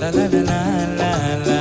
la la la la la.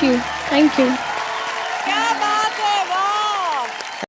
Thank you. Thank you.